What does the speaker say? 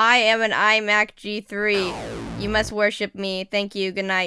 I am an iMac G3. You must worship me. Thank you. Good night.